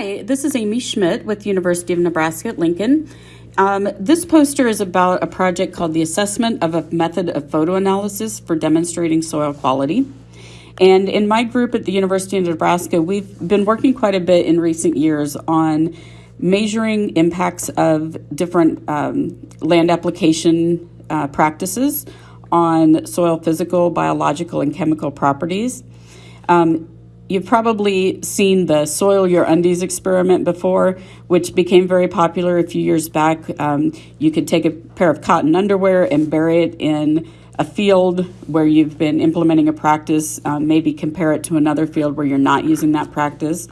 Hi, this is Amy Schmidt with University of Nebraska at Lincoln. Um, this poster is about a project called the Assessment of a Method of Photo Analysis for Demonstrating Soil Quality. And in my group at the University of Nebraska, we've been working quite a bit in recent years on measuring impacts of different um, land application uh, practices on soil physical, biological, and chemical properties. Um, You've probably seen the Soil Your Undies experiment before, which became very popular a few years back. Um, you could take a pair of cotton underwear and bury it in a field where you've been implementing a practice, um, maybe compare it to another field where you're not using that practice.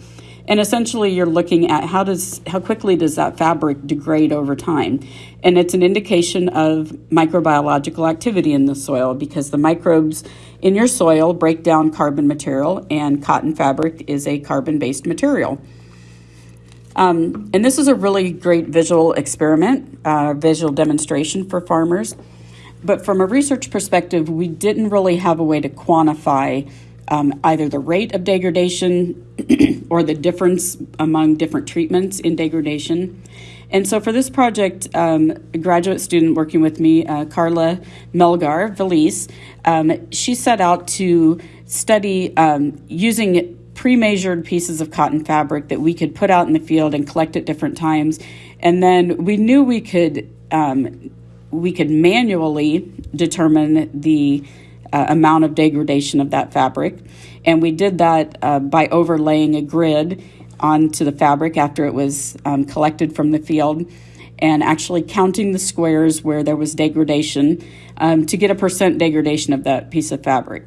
And essentially, you're looking at how does how quickly does that fabric degrade over time, and it's an indication of microbiological activity in the soil because the microbes in your soil break down carbon material, and cotton fabric is a carbon-based material. Um, and this is a really great visual experiment, uh, visual demonstration for farmers. But from a research perspective, we didn't really have a way to quantify um, either the rate of degradation or the difference among different treatments in degradation. And so for this project, um, a graduate student working with me, uh, Carla Melgar Valise, um, she set out to study um, using pre-measured pieces of cotton fabric that we could put out in the field and collect at different times. And then we knew we could um, we could manually determine the uh, amount of degradation of that fabric. And we did that uh, by overlaying a grid onto the fabric after it was um, collected from the field and actually counting the squares where there was degradation um, to get a percent degradation of that piece of fabric.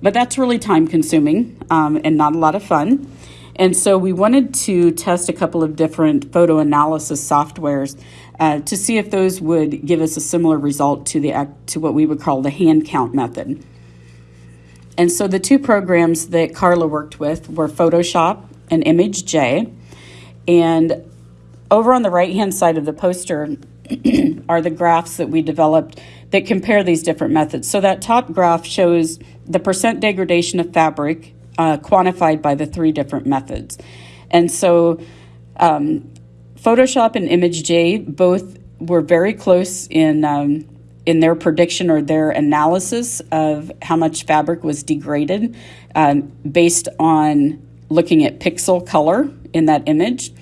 But that's really time consuming um, and not a lot of fun. And so we wanted to test a couple of different photo analysis softwares uh, to see if those would give us a similar result to the to what we would call the hand count method. And so the two programs that Carla worked with were Photoshop and ImageJ. And over on the right hand side of the poster are the graphs that we developed that compare these different methods. So that top graph shows the percent degradation of fabric uh, quantified by the three different methods. And so um, Photoshop and ImageJ both were very close in um, in their prediction or their analysis of how much fabric was degraded um, based on looking at pixel color in that image.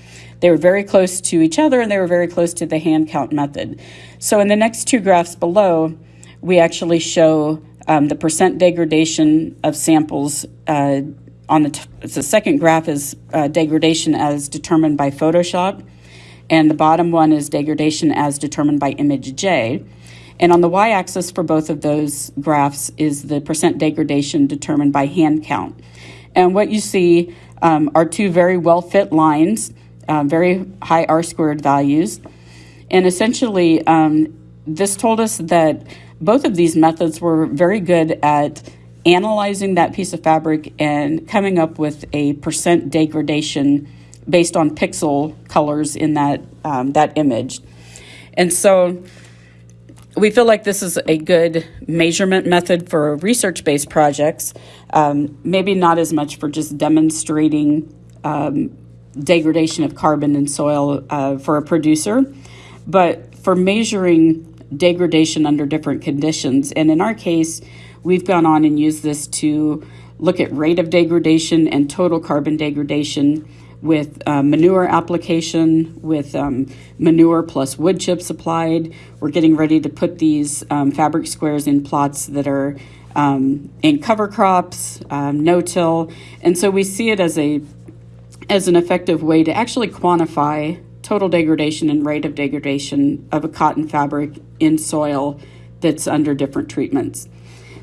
They were very close to each other and they were very close to the hand count method. So in the next two graphs below, we actually show um, the percent degradation of samples uh, on the, the second graph is uh, degradation as determined by Photoshop and the bottom one is degradation as determined by ImageJ. And on the y-axis for both of those graphs is the percent degradation determined by hand count. And what you see um, are two very well-fit lines, uh, very high R-squared values. And essentially, um, this told us that both of these methods were very good at analyzing that piece of fabric and coming up with a percent degradation based on pixel colors in that um, that image. And so we feel like this is a good measurement method for research-based projects, um, maybe not as much for just demonstrating um, degradation of carbon in soil uh, for a producer, but for measuring degradation under different conditions. And in our case, we've gone on and used this to look at rate of degradation and total carbon degradation with uh, manure application, with um, manure plus wood chips applied. We're getting ready to put these um, fabric squares in plots that are um, in cover crops, um, no-till, and so we see it as a as an effective way to actually quantify total degradation and rate of degradation of a cotton fabric in soil that's under different treatments.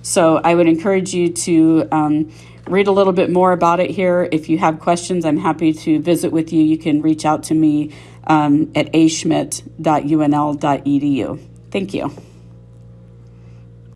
So I would encourage you to um, read a little bit more about it here. If you have questions, I'm happy to visit with you. You can reach out to me um, at aschmidt.unl.edu. Thank you.